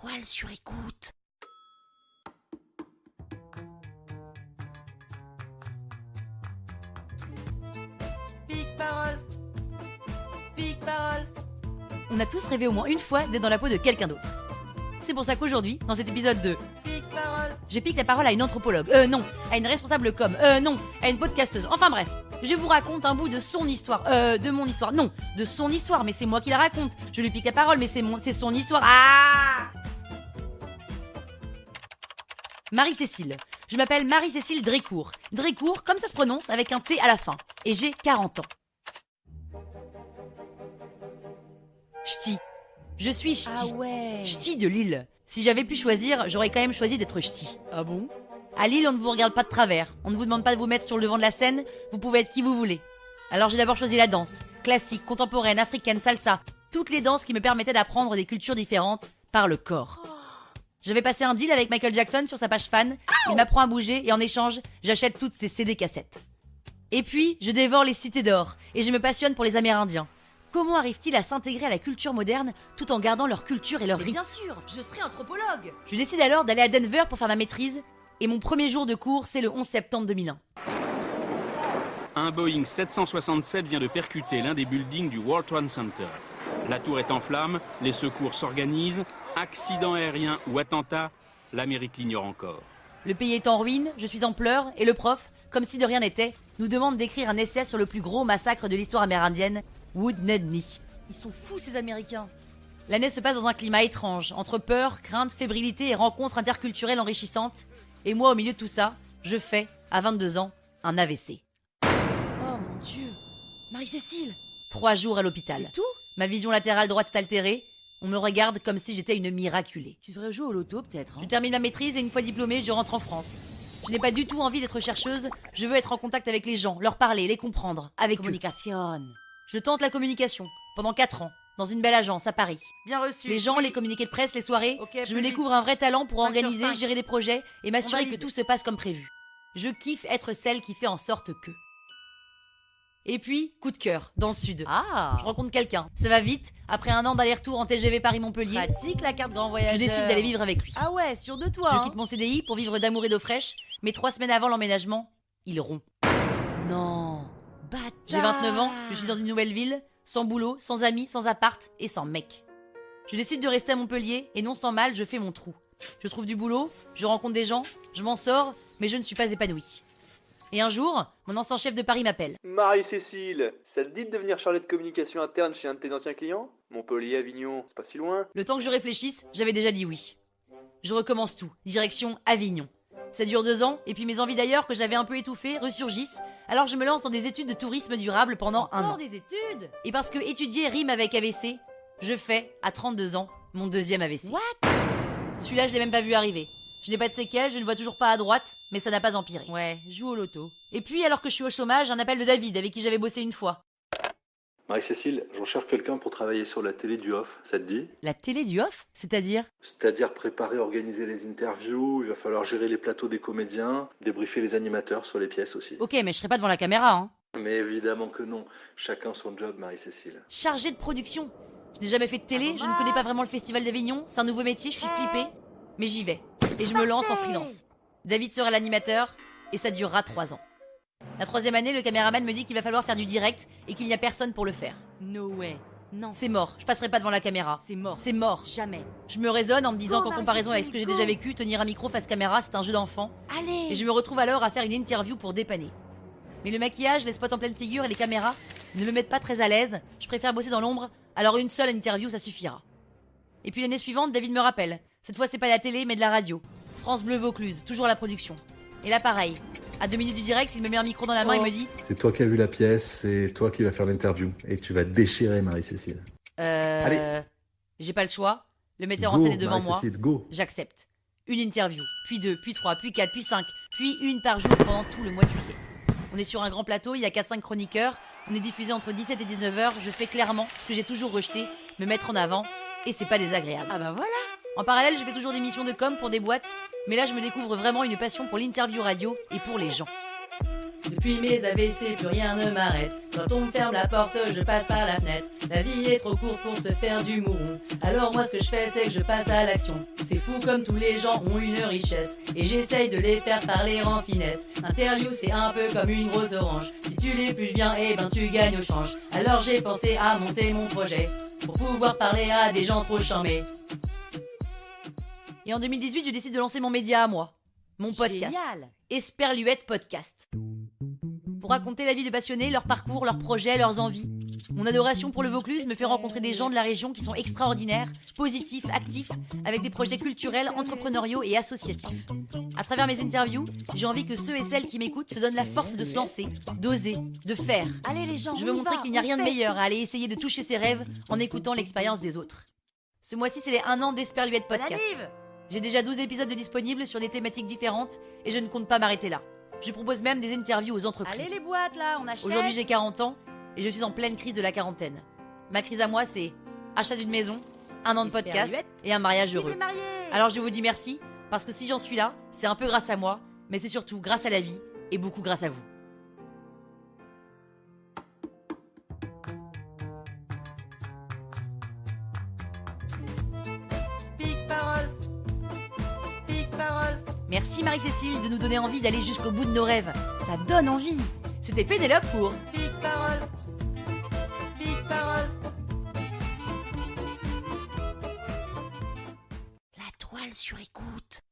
étoiles sur écoute. Pique parole. Pique parole. On a tous rêvé au moins une fois d'être dans la peau de quelqu'un d'autre. C'est pour ça qu'aujourd'hui, dans cet épisode de Pique parole, je pique la parole à une anthropologue. Euh non, à une responsable com. Euh non, à une podcasteuse. Enfin bref, je vous raconte un bout de son histoire. Euh de mon histoire. Non, de son histoire, mais c'est moi qui la raconte. Je lui pique la parole, mais c'est mon c'est son histoire. Ah Marie-Cécile. Je m'appelle Marie-Cécile Drécourt. Drécourt, comme ça se prononce, avec un T à la fin. Et j'ai 40 ans. Ch'ti. Je suis ch'ti. Ah ouais. Ch'ti de Lille. Si j'avais pu choisir, j'aurais quand même choisi d'être ch'ti. Ah bon? À Lille, on ne vous regarde pas de travers. On ne vous demande pas de vous mettre sur le devant de la scène. Vous pouvez être qui vous voulez. Alors j'ai d'abord choisi la danse. Classique, contemporaine, africaine, salsa. Toutes les danses qui me permettaient d'apprendre des cultures différentes par le corps. J'avais passé un deal avec Michael Jackson sur sa page fan. Il m'apprend à bouger et en échange, j'achète toutes ses CD cassettes. Et puis, je dévore les cités d'or et je me passionne pour les Amérindiens. Comment arrivent-ils à s'intégrer à la culture moderne tout en gardant leur culture et leur rites Bien sûr, je serai anthropologue. Je décide alors d'aller à Denver pour faire ma maîtrise et mon premier jour de cours, c'est le 11 septembre 2001. Un Boeing 767 vient de percuter l'un des buildings du World Trade Center. La tour est en flammes, les secours s'organisent. Accident aérien ou attentat, l'Amérique l'ignore encore. Le pays est en ruine, je suis en pleurs et le prof, comme si de rien n'était, nous demande d'écrire un essai sur le plus gros massacre de l'histoire amérindienne, Wood Nedney. Ils sont fous ces Américains. L'année se passe dans un climat étrange, entre peur, crainte, fébrilité et rencontres interculturelles enrichissantes. Et moi, au milieu de tout ça, je fais, à 22 ans, un AVC. Oh mon dieu. Marie-Cécile. Trois jours à l'hôpital. C'est tout? Ma vision latérale droite est altérée. On me regarde comme si j'étais une miraculée. Tu devrais jouer au loto peut-être. hein. Je termine ma maîtrise et une fois diplômée, je rentre en France. Je n'ai pas du tout envie d'être chercheuse, je veux être en contact avec les gens, leur parler, les comprendre, avec eux. Communication. Je tente la communication, pendant 4 ans, dans une belle agence à Paris. Bien reçu. Les gens, les communiqués de presse, les soirées, Ok, je me découvre un vrai talent pour organiser, gérer des projets et m'assurer que tout se passe comme prévu. Je kiffe être celle qui fait en sorte que. Et puis, coup de cœur, dans le sud. Ah. Je rencontre quelqu'un, ça va vite, après un an d'aller-retour en TGV Paris-Montpellier, Pratique la carte grand je décide d'aller vivre avec lui. Ah ouais, sûr de toi. Je hein. quitte mon CDI pour vivre d'amour et d'eau fraîche, mais trois semaines avant l'emménagement, il rompt. Non. Bâtard. J'ai 29 ans, je suis dans une nouvelle ville, sans boulot, sans amis, sans appart et sans mec. Je décide de rester à Montpellier et non sans mal, je fais mon trou. Je trouve du boulot, je rencontre des gens, je m'en sors, mais je ne suis pas épanouie. Et un jour, mon ancien chef de Paris m'appelle. Marie-Cécile, ça te dit de devenir chargée de communication interne chez un de tes anciens clients? Montpellier, Avignon, c'est pas si loin. Le temps que je réfléchisse, j'avais déjà dit oui. Je recommence tout, direction Avignon. Ça dure deux ans, et puis mes envies d'ailleurs que j'avais un peu étouffées ressurgissent, alors je me lance dans des études de tourisme durable pendant un an. des études? Et parce que étudier rime avec AVC, je fais, à 32 ans, mon deuxième AVC. What? Celui-là, je l'ai même pas vu arriver. Je n'ai pas de séquelles, je ne vois toujours pas à droite, mais ça n'a pas empiré. Ouais, joue au loto. Et puis, alors que je suis au chômage, un appel de David, avec qui j'avais bossé une fois. Marie-Cécile, j'en cherche quelqu'un pour travailler sur la télé du off, ça te dit? La télé du off? C'est-à-dire? C'est-à-dire préparer, organiser les interviews, il va falloir gérer les plateaux des comédiens, débriefer les animateurs sur les pièces aussi. Ok, mais je serai pas devant la caméra, hein. Mais évidemment que non, chacun son job, Marie-Cécile. Chargé de production. Je n'ai jamais fait de télé, je ne connais pas vraiment le Festival d'Avignon, c'est un nouveau métier, je suis flippée. Mais j'y vais. Et je me lance en freelance. David sera l'animateur, et ça durera trois ans. La troisième année, le caméraman me dit qu'il va falloir faire du direct et qu'il n'y a personne pour le faire. No way. Non. C'est mort, je passerai pas devant la caméra. C'est mort. C'est mort. Jamais. Je me raisonne en me disant qu'en comparaison avec ce que j'ai déjà vécu, tenir un micro face caméra, c'est un jeu d'enfant. Allez. Et je me retrouve alors à faire une interview pour dépanner. Mais le maquillage, les spots en pleine figure et les caméras ne me mettent pas très à l'aise. Je préfère bosser dans l'ombre, alors une seule interview, ça suffira. Et puis l'année suivante, David me rappelle. Cette fois, c'est pas la télé, mais de la radio. France Bleu Vaucluse, toujours la production. Et là, pareil. À deux minutes du direct, il me met un micro dans la main et me dit C'est toi qui as vu la pièce, c'est toi qui vas faire l'interview. Et tu vas déchirer Marie-Cécile. Euh. Allez. J'ai pas le choix. Le metteur en scène est devant moi. Marie-Cécile, go J'accepte. Une interview, puis deux, puis trois, puis quatre, puis cinq, puis une par jour pendant tout le mois de juillet. On est sur un grand plateau, il y a 4-5 chroniqueurs, on est diffusé entre 17 et 19 heures, je fais clairement ce que j'ai toujours rejeté, me mettre en avant, et c'est pas désagréable. Ah bah voilà. En parallèle, je fais toujours des missions de com pour des boîtes, mais là je me découvre vraiment une passion pour l'interview radio et pour les gens. Depuis mes AVC, plus rien ne m'arrête. Quand on me ferme la porte, je passe par la fenêtre. La vie est trop courte pour se faire du mouron. Alors moi, ce que je fais, c'est que je passe à l'action. C'est fou comme tous les gens ont une richesse. Et j'essaye de les faire parler en finesse. Interview, c'est un peu comme une grosse orange. Si tu l'épluches bien, eh ben tu gagnes au change. Alors j'ai pensé à monter mon projet. Pour pouvoir parler à des gens trop charmés. Et en 2018, je décide de lancer mon média à moi. Mon podcast. Génial. Esperluette Podcast. Pour raconter la vie de passionnés, leurs parcours, leurs projets, leurs envies. Mon adoration pour le Vaucluse me fait rencontrer des gens de la région qui sont extraordinaires, positifs, actifs, avec des projets culturels, entrepreneuriaux et associatifs. À travers mes interviews, j'ai envie que ceux et celles qui m'écoutent se donnent la force de se lancer, d'oser, de faire. Allez les gens, Je veux montrer qu'il n'y a rien de meilleur à aller essayer de toucher ses rêves en écoutant l'expérience des autres. Ce mois-ci, c'est les 1 an d'Esperluette Podcast. J'ai déjà 12 épisodes de disponibles sur des thématiques différentes et je ne compte pas m'arrêter là. Je propose même des interviews aux entreprises. Allez les boîtes là, on achète. Aujourd'hui, j'ai 40 ans et je suis en pleine crise de la quarantaine. Ma crise à moi, c'est achat d'une maison, un an de podcast et un mariage heureux. Alors je vous dis merci parce que si j'en suis là, c'est un peu grâce à moi, mais c'est surtout grâce à la vie et beaucoup grâce à vous. Merci Marie-Cécile de nous donner envie d'aller jusqu'au bout de nos rêves. Ça donne envie. C'était Pénélope pour Pique parole. Pique parole. La toile sur écoute.